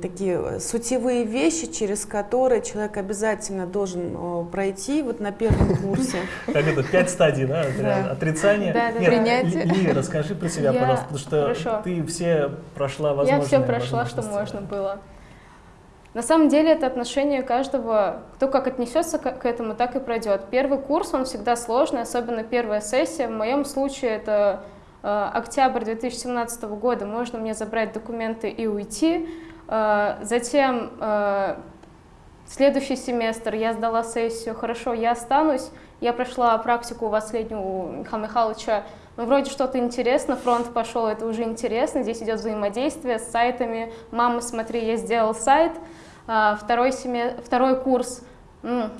[SPEAKER 3] такие сутевые вещи, через которые человек обязательно должен пройти вот на первом курсе.
[SPEAKER 2] Как это, пять стадий, да? Отрицание. Да,
[SPEAKER 1] да, принятие.
[SPEAKER 2] Лия, расскажи про себя, пожалуйста, потому что ты все прошла возможные.
[SPEAKER 4] Я все прошла, что можно было. На самом деле это отношение каждого, кто как отнесется к этому, так и пройдет. Первый курс, он всегда сложный, особенно первая сессия. В моем случае это э, октябрь 2017 года, можно мне забрать документы и уйти. Э, затем э, следующий семестр я сдала сессию, хорошо, я останусь. Я прошла практику у вас у Михаила Михайловича ну, вроде что-то интересно, фронт пошел, это уже интересно, здесь идет взаимодействие с сайтами. Мама, смотри, я сделал сайт. А, второй, семе... Второй курс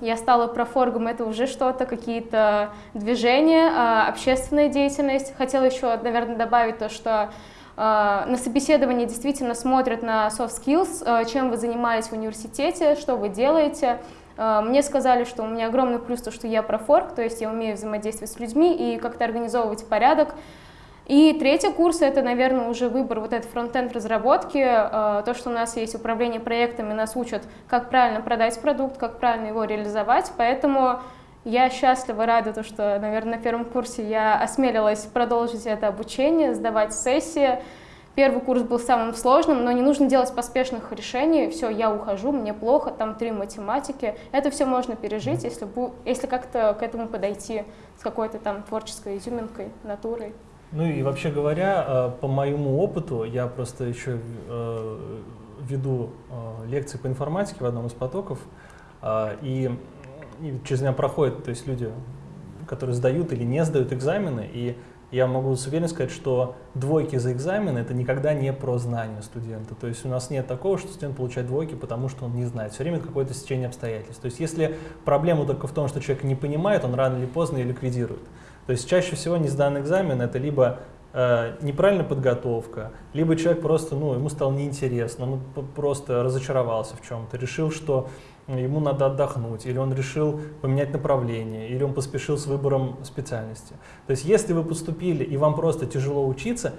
[SPEAKER 4] я стала профоргом, это уже что-то, какие-то движения, а, общественная деятельность. Хотела еще, наверное, добавить то, что а, на собеседовании действительно смотрят на soft skills, чем вы занимаетесь в университете, что вы делаете. Мне сказали, что у меня огромный плюс то, что я профорг, то есть я умею взаимодействовать с людьми и как-то организовывать порядок. И третий курс — это, наверное, уже выбор вот этой фронтенд разработки. Э, то, что у нас есть управление проектами, нас учат, как правильно продать продукт, как правильно его реализовать. Поэтому я счастлива, рада, то, что, наверное, на первом курсе я осмелилась продолжить это обучение, сдавать сессии. Первый курс был самым сложным, но не нужно делать поспешных решений. Все, я ухожу, мне плохо, там три математики. Это все можно пережить, если, если как-то к этому подойти с какой-то там творческой изюминкой, натурой.
[SPEAKER 2] Ну и вообще говоря, э, по моему опыту, я просто еще э, веду э, лекции по информатике в одном из потоков, и, через меня проходят то есть люди, которые сдают или не сдают экзамены, и я могу с уверенностью сказать, что двойки за экзамен это никогда не про знание студента. То есть у нас нет такого, что студент получает двойки, потому что он не знает. Все время какое-то стечение обстоятельств. То есть если проблема только в том, что человек не понимает, он рано или поздно ее ликвидирует. То есть чаще всего не сданный экзамен это либо э, неправильная подготовка, либо человек просто, ну, ему стало неинтересно, он просто разочаровался в чем-то, решил, что ему надо отдохнуть, или он решил поменять направление, или он поспешил с выбором специальности. То есть если вы поступили и вам просто тяжело учиться,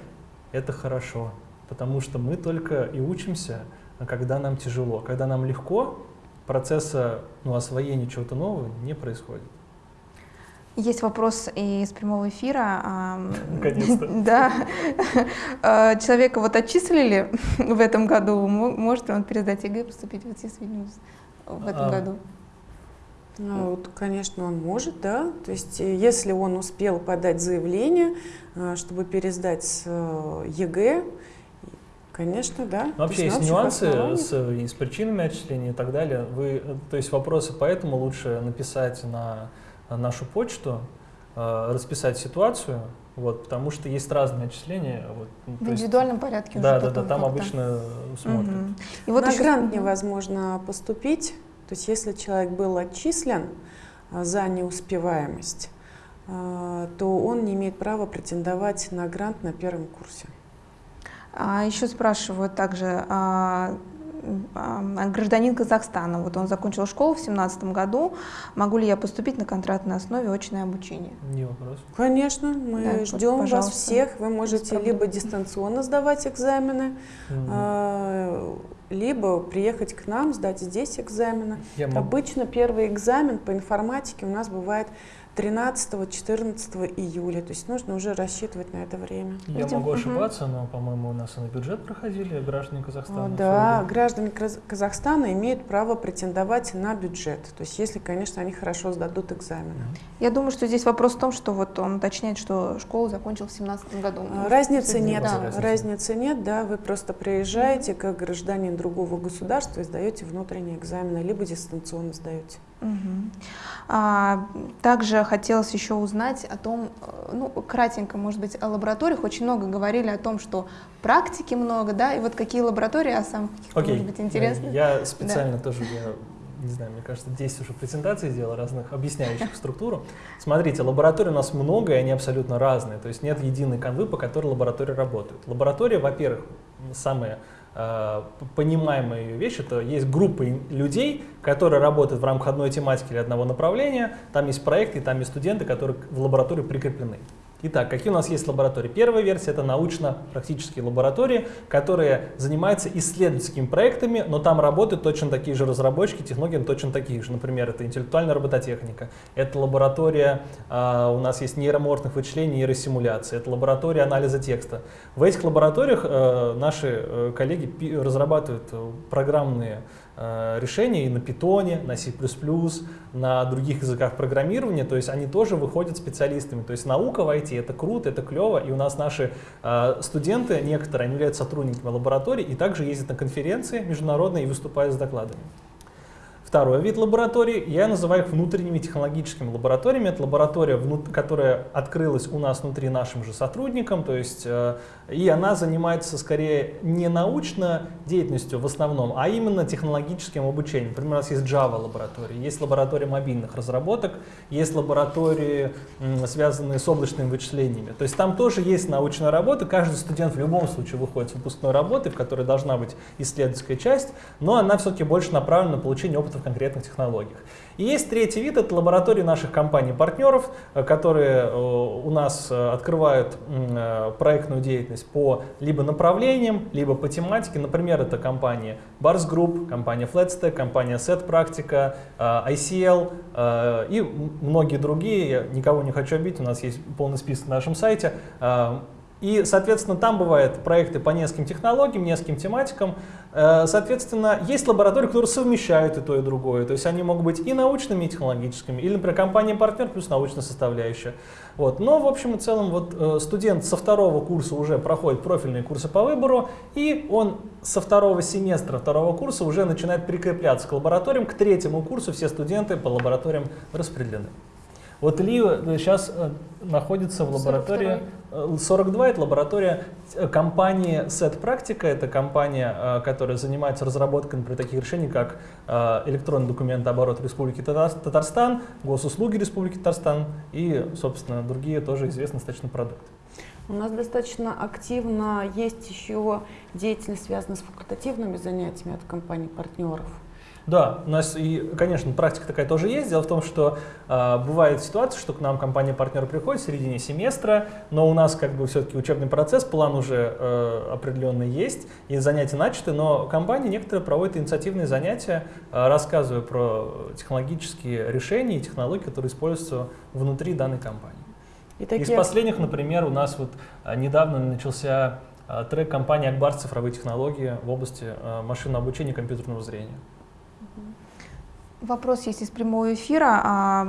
[SPEAKER 2] это хорошо, потому что мы только и учимся, когда нам тяжело. Когда нам легко, процесса ну, освоения чего-то нового не происходит.
[SPEAKER 1] Есть вопрос из прямого эфира.
[SPEAKER 2] Наконец-то. (laughs)
[SPEAKER 1] Да. А, человека вот отчислили (laughs) в этом году. Может ли он передать ЕГЭ и поступить в ИТИС вновь? В этом а, году?
[SPEAKER 3] Ну, вот, конечно, он может, да. То есть, э, если он успел подать заявление, э, чтобы пересдать с э, ЕГЭ, Конечно, да.
[SPEAKER 2] Но вообще есть, есть нюансы с, и с причинами отчисления и так далее. Вы, то есть вопросы поэтому лучше написать на, на нашу почту, расписать ситуацию, вот, потому что есть разные отчисления. Вот,
[SPEAKER 1] ну, в индивидуальном есть, порядке
[SPEAKER 2] Да, да, да, там обычно смотрят. Угу.
[SPEAKER 3] И вот На еще... грант невозможно поступить, то есть если человек был отчислен а, за неуспеваемость, а, то он не имеет права претендовать на грант на первом курсе.
[SPEAKER 1] А еще спрашивают также, а, гражданин Казахстана. Вот он закончил школу в 2017 году. Могу ли я поступить на контрактной основе очное обучение?
[SPEAKER 2] Не вопрос.
[SPEAKER 3] Конечно, мы да, ждем вот, вас всех. Вы можете либо дистанционно сдавать экзамены, угу. либо приехать к нам, сдать здесь экзамены. Я Обычно первый экзамен по информатике у нас бывает 13-14 июля. То есть нужно уже рассчитывать на это время.
[SPEAKER 2] Я Видим? могу ошибаться, угу. но, по-моему, у нас и на бюджет проходили граждане Казахстана. О,
[SPEAKER 3] да, граждане Казахстана имеют право претендовать на бюджет. То есть если, конечно, они хорошо сдадут экзамены.
[SPEAKER 1] Я думаю, что здесь вопрос в том, что вот он уточняет, что школу закончил в 2017 году.
[SPEAKER 3] А, разницы нет. Да. Разницы. разницы нет, да. Вы просто приезжаете как гражданин другого государства и сдаете внутренние экзамены, либо дистанционно сдаете. Угу.
[SPEAKER 1] А, также хотелось еще узнать о том, э, ну, кратенько, может быть, о лабораториях. Очень много говорили о том, что практики много, да, и вот какие лаборатории, а сам
[SPEAKER 2] okay. может быть, интересно. Я специально да. тоже, я не знаю, мне кажется, 10 уже презентаций сделал разных, объясняющих структуру. Смотрите, лабораторий у нас много, и они абсолютно разные. То есть нет единой канвы, по которой лаборатории работают. Лаборатория, во-первых, самая Э, понимаемая вещь, это есть группы людей, которые работают в рамках одной тематики или одного направления, там есть проекты, там есть студенты, которые в лаборатории прикреплены. Итак, какие у нас есть лаборатории? Первая версия — это научно-практические лаборатории, которые занимаются исследовательскими проектами, но там работают точно такие же разработчики, технологии точно такие же. Например, это интеллектуальная робототехника, это лаборатория, э, у нас есть нейроморфных вычислений, нейросимуляции, это лаборатория анализа текста. В этих лабораториях э, наши э, коллеги разрабатывают программные Э, решения и на Python, на C++, на других языках программирования, то есть они тоже выходят специалистами. То есть наука в IT это круто, это клево, и у нас наши э, студенты, некоторые, они являются сотрудниками лабораторий и также ездят на конференции международные и выступают с докладами. Второй вид лабораторий, я называю их внутренними технологическими лабораториями. Это лаборатория, которая открылась у нас внутри нашим же сотрудникам, то есть, э, и она занимается скорее не научной деятельностью в основном, а именно технологическим обучением. Например, у нас есть Java лаборатория, есть лаборатория мобильных разработок, есть лаборатории, связанные с облачными вычислениями. То есть там тоже есть научная работа, каждый студент в любом случае выходит с выпускной работы, в которой должна быть исследовательская часть, но она все-таки больше направлена на получение опыта в конкретных технологиях. И есть третий вид, это лаборатории наших компаний-партнеров, э, которые э, у нас э, открывают проектную деятельность по либо направлениям, либо по тематике. Например, это компания Bars Group, компания Flatstack, компания Set Practica, ICL и многие другие. Я никого не хочу обидеть, у нас есть полный список на нашем сайте. И, соответственно, там бывают проекты по нескольким технологиям, нескольким тематикам. Э, соответственно, есть лаборатории, которые совмещают и то, и другое. То есть они могут быть и научными, и технологическими. Или, например, компания-партнер плюс научная составляющая. Вот. Но, в общем и целом, вот, э, студент со второго курса уже проходит профильные курсы по выбору, и он со второго семестра второго курса уже начинает прикрепляться к лабораториям. К третьему курсу все студенты по лабораториям распределены. Вот Илья сейчас находится в лаборатории 42, это лаборатория компании Set Practica, это компания, которая занимается разработкой, например, таких решений, как электронный документооборот Республики Татарстан, госуслуги Республики Татарстан и, собственно, другие тоже известные достаточно продукты.
[SPEAKER 3] У нас достаточно активно есть еще деятельность, связанная с факультативными занятиями от компаний-партнеров.
[SPEAKER 2] Да, у нас и, конечно, практика такая тоже есть. Дело в том, что э, бывает ситуация, что к нам компания-партнер приходит в середине семестра, но у нас как бы все-таки учебный процесс, план уже э, определенный есть, и занятия начаты, но компании некоторые проводят инициативные занятия, э, рассказывая про технологические решения и технологии, которые используются внутри данной компании. И такие... Из последних, например, у нас вот а, недавно начался а, трек компании Акбар цифровые технологии в области а, машинного обучения и компьютерного зрения.
[SPEAKER 1] Вопрос есть из прямого эфира.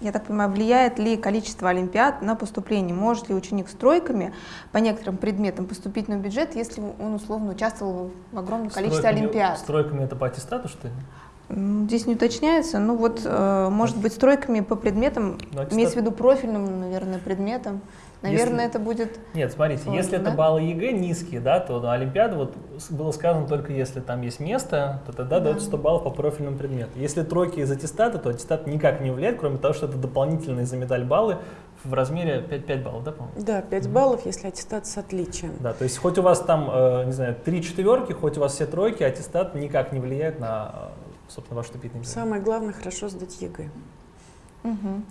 [SPEAKER 1] Я так понимаю, влияет ли количество олимпиад на поступление? Может ли ученик с тройками по некоторым предметам поступить на бюджет, если он условно участвовал в огромном количестве олимпиад?
[SPEAKER 2] С тройками это по аттестату, что ли?
[SPEAKER 1] Здесь не уточняется. Ну вот, э, может быть, с тройками по предметам, ну, имеется в виду профильным, наверное, предметам. Наверное, если... это будет...
[SPEAKER 2] Нет, смотрите, сложно, если да? это баллы ЕГЭ низкие, да, то на Олимпиаду вот было сказано только если там есть место, то тогда да. дается 100 баллов по профильному предмету. Если тройки из аттестата, то аттестат никак не влияет, кроме того, что это дополнительные за медаль баллы в размере 5, 5 баллов, да, по-моему?
[SPEAKER 3] Да, 5 мм баллов, если аттестат с отличием.
[SPEAKER 2] Да, то есть хоть у вас там, э, не знаю, 3 четверки, хоть у вас все тройки, аттестат никак не влияет на собственно, ваш вступительный экзамен.
[SPEAKER 3] Самое главное хорошо сдать ЕГЭ.
[SPEAKER 1] Угу.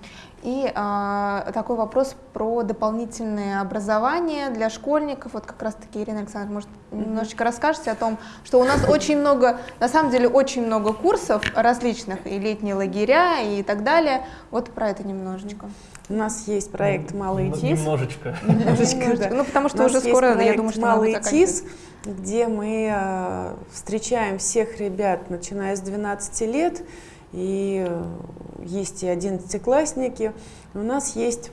[SPEAKER 1] И а, такой вопрос про дополнительное образование для школьников. Вот как раз-таки, Ирина Александровна, может, немножечко расскажете о том, что у нас очень много, на самом деле, очень много курсов различных, и летние лагеря, и так далее. Вот про это немножечко.
[SPEAKER 3] У нас есть проект «Малый ТИС».
[SPEAKER 2] Немножечко. (laughs)
[SPEAKER 1] Немножечко, Ну, потому что уже скоро, я думаю, что
[SPEAKER 3] «Малый ТИС», где мы э, встречаем всех ребят, начиная с 12 лет, и э, есть и одиннадцатиклассники. У нас есть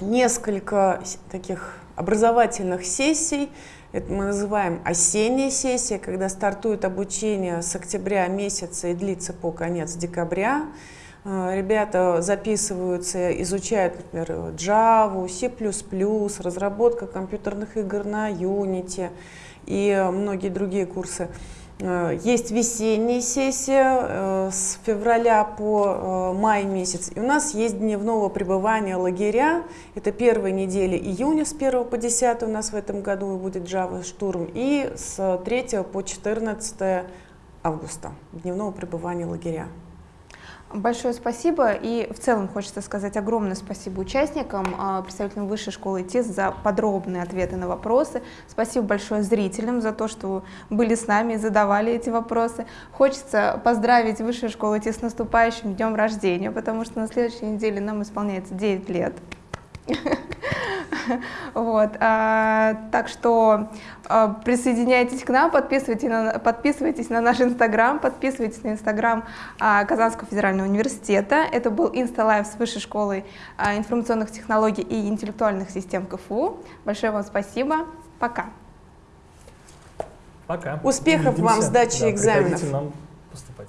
[SPEAKER 3] несколько таких образовательных сессий. Это мы называем осенняя сессия, когда стартует обучение с октября месяца и длится по конец декабря. Э, ребята записываются, изучают, например, Java, C++, разработка компьютерных игр на Unity и многие другие курсы. Э, есть весенняя сессия э, с февраля по май месяц. И у нас есть дневного пребывания лагеря. Это первая неделя июня с 1 по 10 у нас в этом году будет Java штурм. И с 3 по 14 августа дневного пребывания лагеря.
[SPEAKER 1] Большое спасибо. И в целом хочется сказать огромное спасибо участникам, а, представителям Высшей школы ТИС за подробные ответы на вопросы. Спасибо большое зрителям за то, что были с нами и задавали эти вопросы. Хочется поздравить Высшую школу ТИС с наступающим днем рождения, потому что на следующей неделе нам исполняется 9 лет. (laughs) Вот, а, так что а, присоединяйтесь к нам, подписывайтесь на, подписывайтесь на наш инстаграм, подписывайтесь на инстаграм а, Казанского федерального университета. Это был Insta Live с Высшей школой а, информационных технологий и интеллектуальных систем КФУ. Большое вам спасибо. Пока.
[SPEAKER 2] Пока.
[SPEAKER 3] Успехов Увидимся. вам в сдаче да, экзаменов.
[SPEAKER 2] нам поступать.